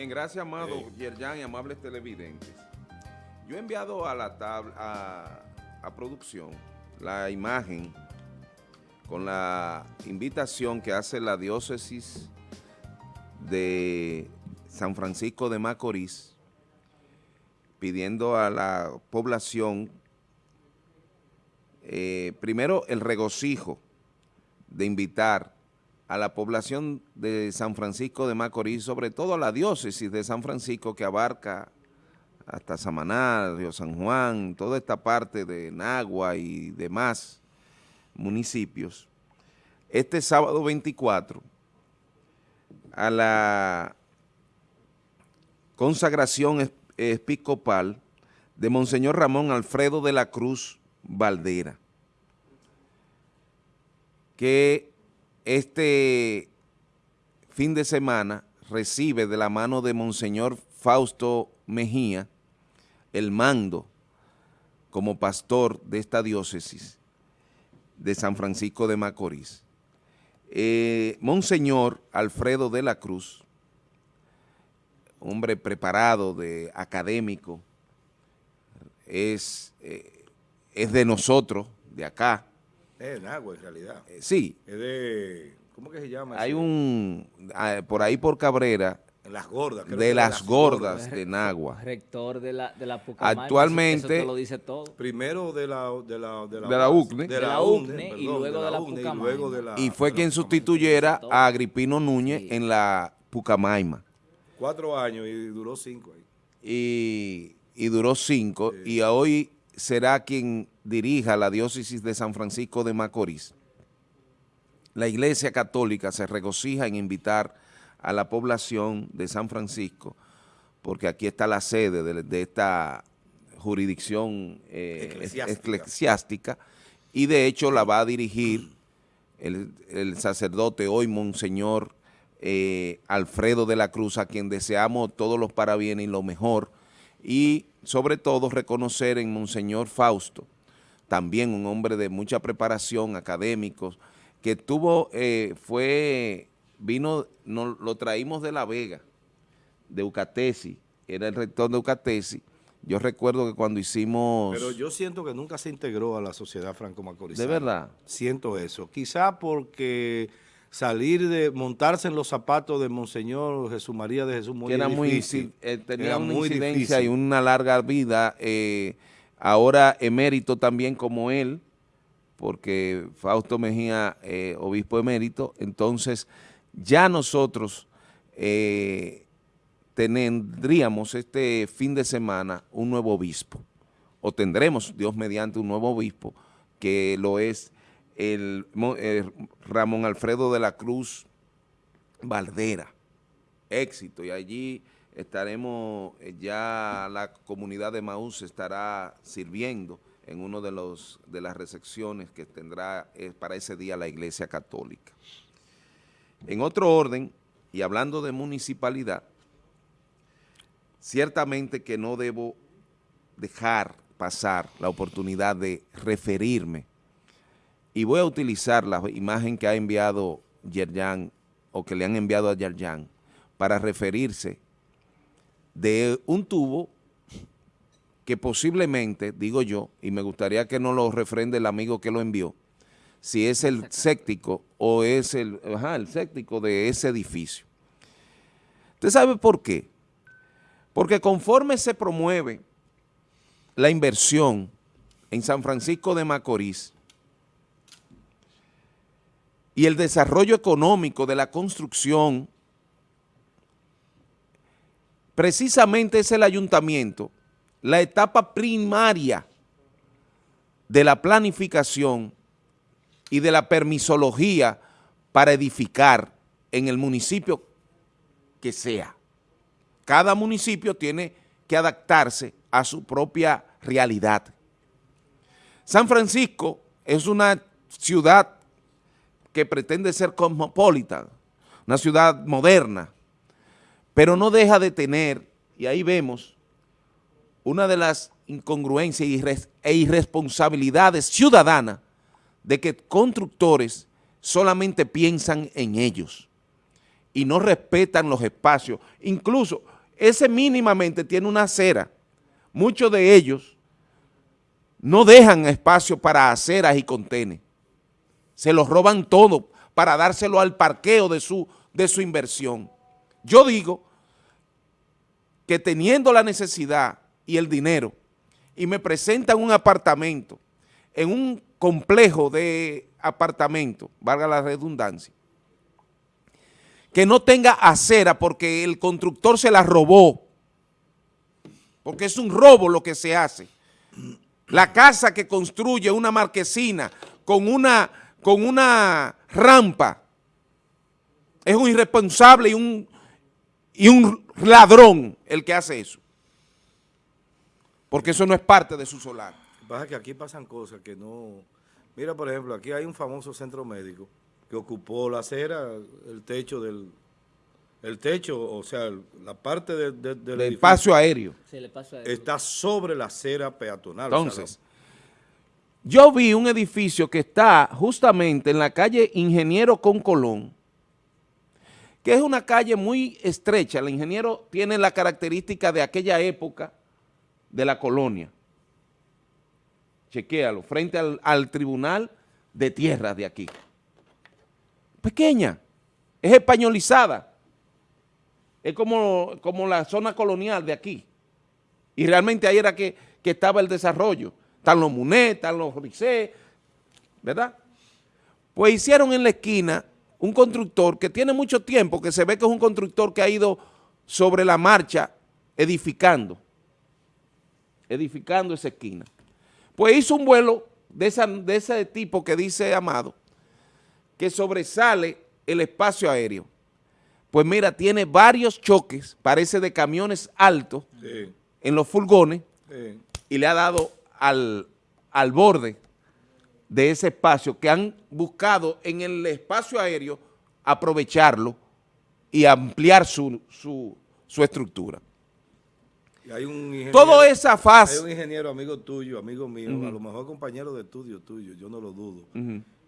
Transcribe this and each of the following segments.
Bien, gracias, amado Yerjan y amables televidentes. Yo he enviado a la tabla, a, a producción, la imagen con la invitación que hace la diócesis de San Francisco de Macorís, pidiendo a la población, eh, primero el regocijo de invitar a la población de San Francisco de Macorís, sobre todo a la diócesis de San Francisco que abarca hasta Samaná, Río San Juan, toda esta parte de Nagua y demás municipios, este sábado 24 a la consagración episcopal de Monseñor Ramón Alfredo de la Cruz Valdera, que este fin de semana recibe de la mano de Monseñor Fausto Mejía el mando como pastor de esta diócesis de San Francisco de Macorís. Eh, Monseñor Alfredo de la Cruz, hombre preparado, de académico, es, eh, es de nosotros, de acá, es de Nagua, en realidad. Eh, sí. Es de, ¿cómo que se llama? Hay un, ah, por ahí por Cabrera. Las gordas. Creo de, que las, las gordas, gordas de Nagua. Rector de la, de la Pucamayma. Actualmente. Eso, lo dice todo. Primero de la, de la, de la, de la UCNE. De la UCNE, y luego de la, Pucamayma. Y, fue quien sustituyera a Agripino Núñez en la Pucamaima. Cuatro años y duró cinco ahí. Y, y duró cinco. Sí. Y hoy será quien dirija la diócesis de San Francisco de Macorís. La Iglesia Católica se regocija en invitar a la población de San Francisco, porque aquí está la sede de, de esta jurisdicción eh, eclesiástica. eclesiástica. y de hecho la va a dirigir el, el sacerdote hoy, Monseñor eh, Alfredo de la Cruz, a quien deseamos todos los parabienes y lo mejor, y sobre todo reconocer en Monseñor Fausto, también un hombre de mucha preparación, académicos, que tuvo, eh, fue, vino, no, lo traímos de La Vega, de Eucatesi, era el rector de Eucatesi, yo recuerdo que cuando hicimos... Pero yo siento que nunca se integró a la sociedad franco-macorizana. ¿De verdad? Siento eso. Quizá porque salir de, montarse en los zapatos de Monseñor Jesús María de Jesús muy, era difícil, muy eh, tenía era una muy incidencia difícil. y una larga vida, eh, ahora emérito también como él, porque Fausto Mejía, eh, obispo emérito, entonces ya nosotros eh, tendríamos este fin de semana un nuevo obispo, o tendremos, Dios mediante, un nuevo obispo, que lo es el, el Ramón Alfredo de la Cruz Valdera, éxito, y allí estaremos, eh, ya la comunidad de Maús estará sirviendo en una de, de las recepciones que tendrá eh, para ese día la Iglesia Católica. En otro orden, y hablando de municipalidad, ciertamente que no debo dejar pasar la oportunidad de referirme y voy a utilizar la imagen que ha enviado Yerjan o que le han enviado a Yerjan para referirse de un tubo que posiblemente, digo yo, y me gustaría que no lo refrende el amigo que lo envió, si es el séptico o es el, ajá, el séptico de ese edificio. ¿Usted sabe por qué? Porque conforme se promueve la inversión en San Francisco de Macorís y el desarrollo económico de la construcción precisamente es el ayuntamiento, la etapa primaria de la planificación y de la permisología para edificar en el municipio que sea. Cada municipio tiene que adaptarse a su propia realidad. San Francisco es una ciudad que pretende ser cosmopolita, una ciudad moderna, pero no deja de tener, y ahí vemos, una de las incongruencias e irresponsabilidades ciudadanas de que constructores solamente piensan en ellos y no respetan los espacios. Incluso ese mínimamente tiene una acera. Muchos de ellos no dejan espacio para aceras y contenes. Se los roban todo para dárselo al parqueo de su, de su inversión. Yo digo que teniendo la necesidad y el dinero y me presentan un apartamento en un complejo de apartamentos, valga la redundancia, que no tenga acera porque el constructor se la robó, porque es un robo lo que se hace. La casa que construye una marquesina con una, con una rampa es un irresponsable y un, y un ladrón el que hace eso. Porque eso no es parte de su solar. Pasa que aquí pasan cosas que no... Mira, por ejemplo, aquí hay un famoso centro médico que ocupó la acera, el techo del... El techo, o sea, la parte del espacio aéreo. Está sobre la acera peatonal. Entonces, yo vi un edificio que está justamente en la calle Ingeniero con Colón, que es una calle muy estrecha. El ingeniero tiene la característica de aquella época de la colonia chequéalo, frente al, tribunal de tierra de aquí. Pequeña, es españolizada, es como, como la zona colonial de aquí. Y realmente ahí era que, estaba el desarrollo. Están los Munet, están los Ricé, ¿verdad? Pues hicieron en la esquina un constructor que tiene mucho tiempo, que se ve que es un constructor que ha ido sobre la marcha edificando, edificando esa esquina. Pues hizo un vuelo de, de ese tipo que dice Amado, que sobresale el espacio aéreo. Pues mira, tiene varios choques, parece de camiones altos, en los furgones, y le ha dado al, al borde de ese espacio que han buscado en el espacio aéreo aprovecharlo y ampliar su, su, su estructura hay un Toda esa fase. Hay un ingeniero amigo tuyo, amigo mío, a lo mejor compañero de estudio tuyo, yo no lo dudo,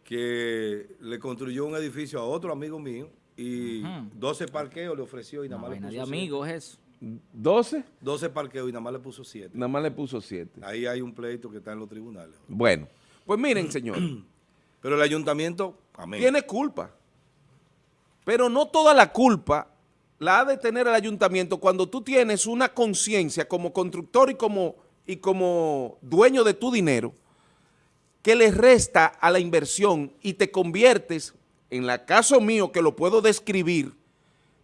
que le construyó un edificio a otro amigo mío y 12 parqueos le ofreció y nada más le puso amigos eso. ¿12? 12 parqueos y nada más le puso 7. Nada más le puso 7. Ahí hay un pleito que está en los tribunales. Bueno, pues miren, señor. Pero el ayuntamiento, Tiene culpa. Pero no toda la culpa la ha de tener el ayuntamiento cuando tú tienes una conciencia como constructor y como, y como dueño de tu dinero que le resta a la inversión y te conviertes, en el caso mío que lo puedo describir,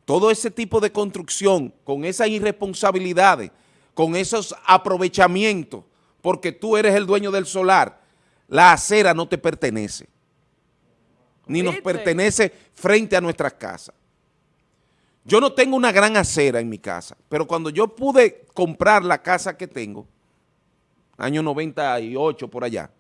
todo ese tipo de construcción con esas irresponsabilidades, con esos aprovechamientos, porque tú eres el dueño del solar, la acera no te pertenece, ni nos pertenece frente a nuestras casas. Yo no tengo una gran acera en mi casa, pero cuando yo pude comprar la casa que tengo, año 98 por allá,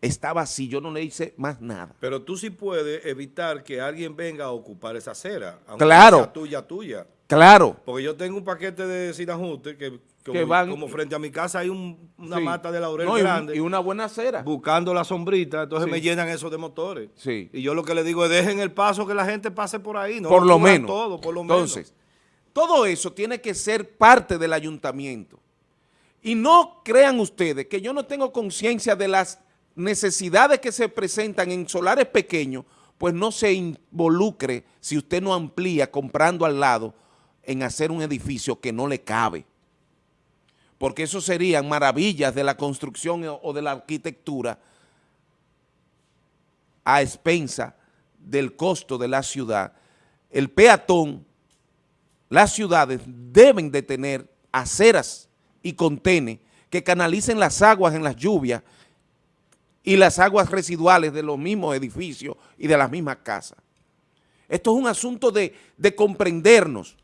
estaba así, yo no le hice más nada. Pero tú sí puedes evitar que alguien venga a ocupar esa acera, aunque claro. sea tuya, tuya. Claro. Porque yo tengo un paquete de sin ajuste que como, frente a mi casa hay una mata de laurel grande. Y una buena acera. Buscando la sombrita, entonces me llenan eso de motores. Sí. Y yo lo que le digo es dejen el paso que la gente pase por ahí. No por lo menos. Todo, por lo entonces, todo eso tiene que ser parte del ayuntamiento. Y no crean ustedes que yo no tengo conciencia de las necesidades que se presentan en solares pequeños, pues no se involucre si usted no amplía comprando al lado en hacer un edificio que no le cabe porque eso serían maravillas de la construcción o de la arquitectura a expensa del costo de la ciudad. El peatón, las ciudades deben de tener aceras y contenes que canalicen las aguas en las lluvias y las aguas residuales de los mismos edificios y de las mismas casas. Esto es un asunto de, de comprendernos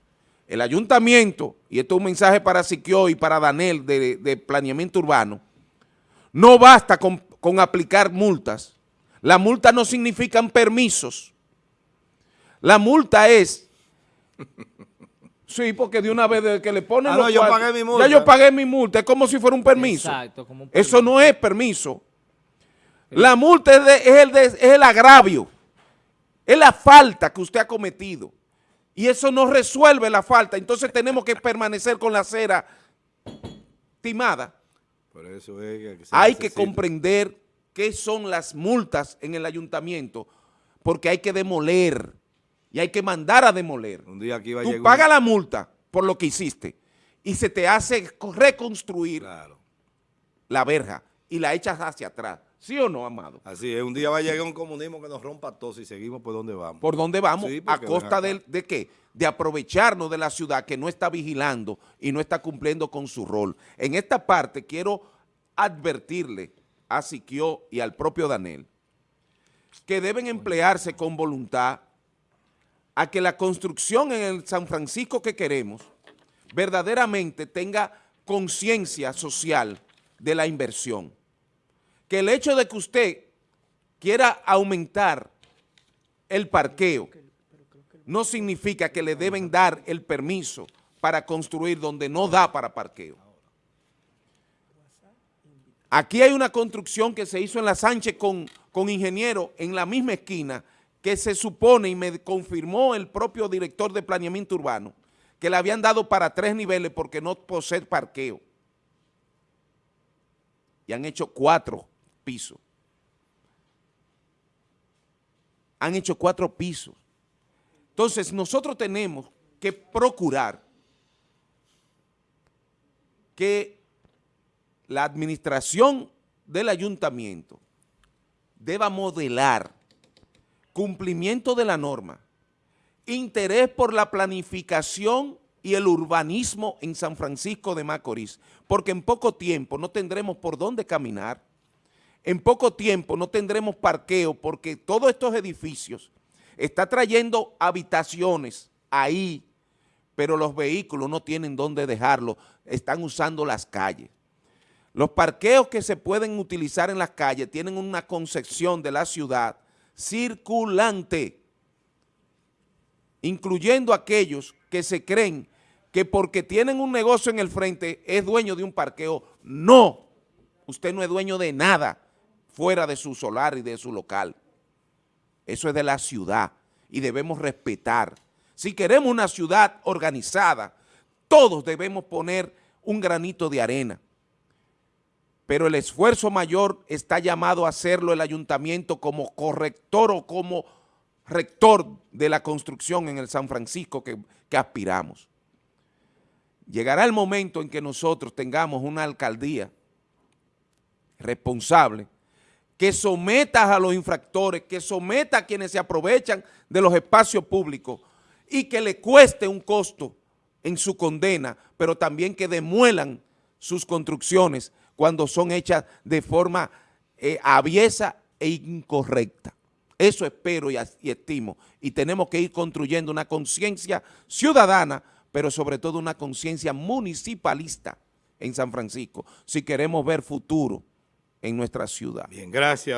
el ayuntamiento, y esto es un mensaje para Siquio y para Danel de, planeamiento urbano, no basta con, aplicar multas. La multa no significan permisos. La multa es... Sí, porque de una vez que le ponen ah, yo pagué mi multa. Ya yo pagué mi multa, es como si fuera un permiso. Exacto, como un permiso. Eso no es permiso. La multa es, el es el agravio, es la falta que usted ha cometido Y eso no resuelve la falta, entonces tenemos que permanecer con la acera timada. Por eso es que Hay que comprender qué son las multas en el ayuntamiento, porque hay que demoler y hay que mandar a demoler. Un día aquí va Tú pagas la multa por lo que hiciste y se te hace reconstruir la verja y la echas hacia atrás. ¿Sí o no, Amado? Así es, un día va a llegar un comunismo que nos rompa todo y seguimos por donde vamos. ¿Por dónde vamos? ¿A costa de, de, qué? De aprovecharnos de la ciudad que no está vigilando y no está cumpliendo con su rol. En esta parte quiero advertirle a Siquio y al propio Daniel que deben emplearse con voluntad a que la construcción en el San Francisco que queremos verdaderamente tenga conciencia social de la inversión que el hecho de que usted quiera aumentar el parqueo no significa que le deben dar el permiso para construir donde no da para parqueo. Aquí hay una construcción que se hizo en la Sánchez con, con ingeniero en la misma esquina que se supone y me confirmó el propio director de planeamiento urbano que le habían dado para tres niveles porque no posee parqueo. Y han hecho cuatro pisos. Han hecho cuatro pisos. Entonces, nosotros tenemos que procurar que la administración del ayuntamiento deba modelar cumplimiento de la norma, interés por la planificación y el urbanismo en San Francisco de Macorís, porque en poco tiempo no tendremos por dónde caminar, en poco tiempo no tendremos parqueo porque todos estos edificios están trayendo habitaciones ahí, pero los vehículos no tienen dónde dejarlo, están usando las calles. Los parqueos que se pueden utilizar en las calles tienen una concepción de la ciudad circulante, incluyendo aquellos que se creen que porque tienen un negocio en el frente es dueño de un parqueo. No, usted no es dueño de nada fuera de su solar y de su local. Eso es de la ciudad y debemos respetar. Si queremos una ciudad organizada, todos debemos poner un granito de arena. Pero el esfuerzo mayor está llamado a hacerlo el ayuntamiento como corrector o como rector de la construcción en el San Francisco que, que aspiramos. Llegará el momento en que nosotros tengamos una alcaldía responsable que someta a los infractores, que someta a quienes se aprovechan de los espacios públicos y que le cueste un costo en su condena, pero también que demuelan sus construcciones cuando son hechas de forma eh, aviesa e incorrecta. Eso espero y estimo. Y tenemos que ir construyendo una conciencia ciudadana, pero sobre todo una conciencia municipalista en San Francisco, si queremos ver futuro en nuestra ciudad. Bien, gracias.